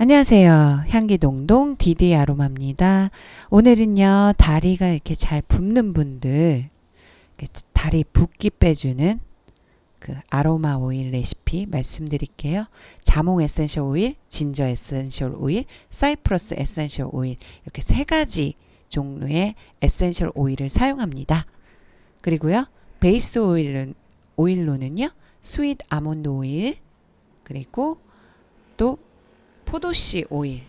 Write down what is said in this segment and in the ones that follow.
안녕하세요. 향기동동 디디 아로마입니다. 오늘은요, 다리가 이렇게 잘 붓는 분들, 다리 붓기 빼주는 그 아로마 오일 레시피 말씀드릴게요. 자몽 essential 오일, ginger essential 오일, 사이프러스 essential 오일 이렇게 세 가지 종류의 essential 오일을 사용합니다. 그리고요. 베이스 오일은 오일로는요. sweet 아몬드 오일 그리고 또 포도씨 오일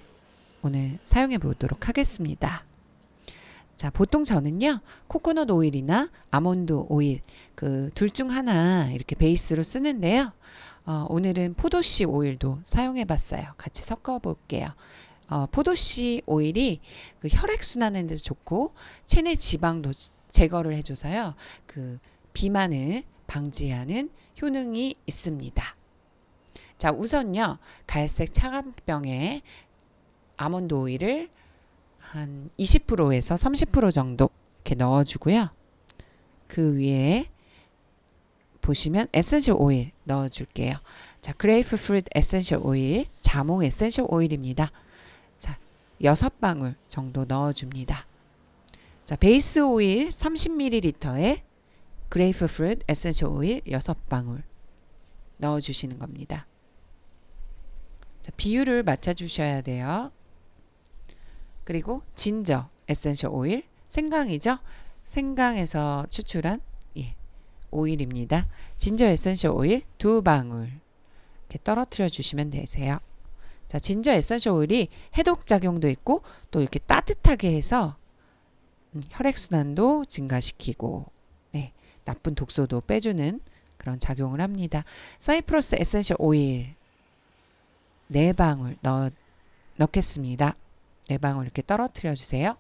오늘 사용해 보도록 하겠습니다. 자, 보통 저는요, 코코넛 오일이나 아몬드 오일, 그 둘 중 하나 이렇게 베이스로 쓰는데요. 어, 오늘은 포도씨 오일도 사용해 봤어요. 같이 섞어 볼게요. 어, 포도씨 오일이 그 혈액순환에 도 좋고, 체내 지방도 제거를 해줘서요, 그 비만을 방지하는 효능이 있습니다. 자, 우선요. 갈색 차광병에 아몬드 오일을 한 20%에서 30% 정도 이렇게 넣어 주고요. 그 위에 보시면 essential 오일 넣어 줄게요. 자, grapefruit essential 오일, 자몽 essential 오일입니다. 자, 6방울 정도 넣어 줍니다. 자, 베이스 오일 30ml에 grapefruit essential 오일 6방울 넣어 주시는 겁니다. 자, 비율을 맞춰 주셔야 돼요. 그리고 ginger essential 오일 생강이죠. 생강에서 추출한 예, 오일입니다. ginger essential 오일 두 방울 이렇게 떨어뜨려 주시면 되세요. 자, ginger essential 오일이 해독 작용도 있고 또 이렇게 따뜻하게 해서 음, 혈액순환도 증가시키고 네, 나쁜 독소도 빼주는 그런 작용을 합니다. 사이프러스 essential 오일 4방울 넣, 넣겠습니다. 4방울 이렇게 떨어뜨려 주세요.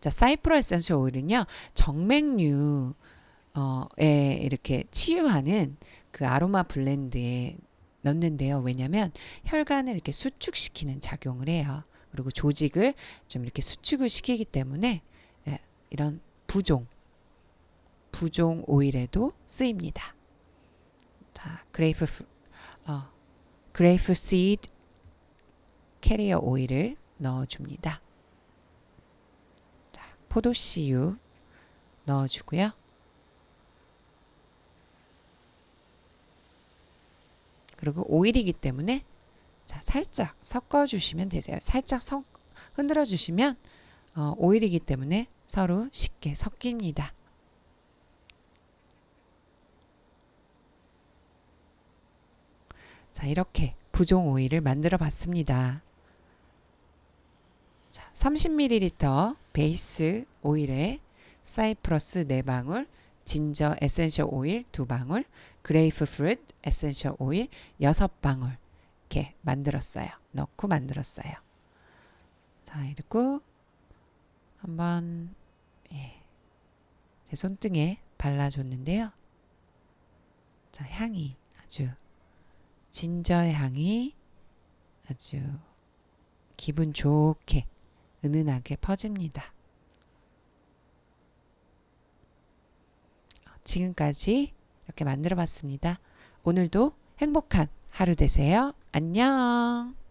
자, 사이프러스 essential 오일은요. 정맥류에 이렇게 치유하는 그 아로마 blend에 넣는데요. 왜냐면 혈관을 이렇게 수축시키는 작용을 해요. 그리고 조직을 좀 이렇게 수축을 시키기 때문에 네, 이런 부종 부종 오일에도 쓰입니다. 자, grape 어, grape seed carrier 오일을 넣어줍니다. 자, 포도씨유 넣어주고요. 그리고 오일이기 때문에 자, 살짝 섞어주시면 되세요. 살짝 섞, 흔들어 주시면 어, 오일이기 때문에 서로 쉽게 섞입니다. 자, 이렇게 부종 오일을 만들어 봤습니다. 자, 30ml 베이스 오일에 사이프러스 4방울, ginger essential 오일 2방울, grapefruit essential 오일 6방울 이렇게 만들었어요. 넣고 만들었어요. 자, 이렇게 한번 예, 제 손등에 발라줬는데요. 자, 향이 아주 진저의 향이 아주 기분 좋게 은은하게 퍼집니다. 지금까지 이렇게 만들어 봤습니다. 오늘도 행복한 하루 되세요. 안녕.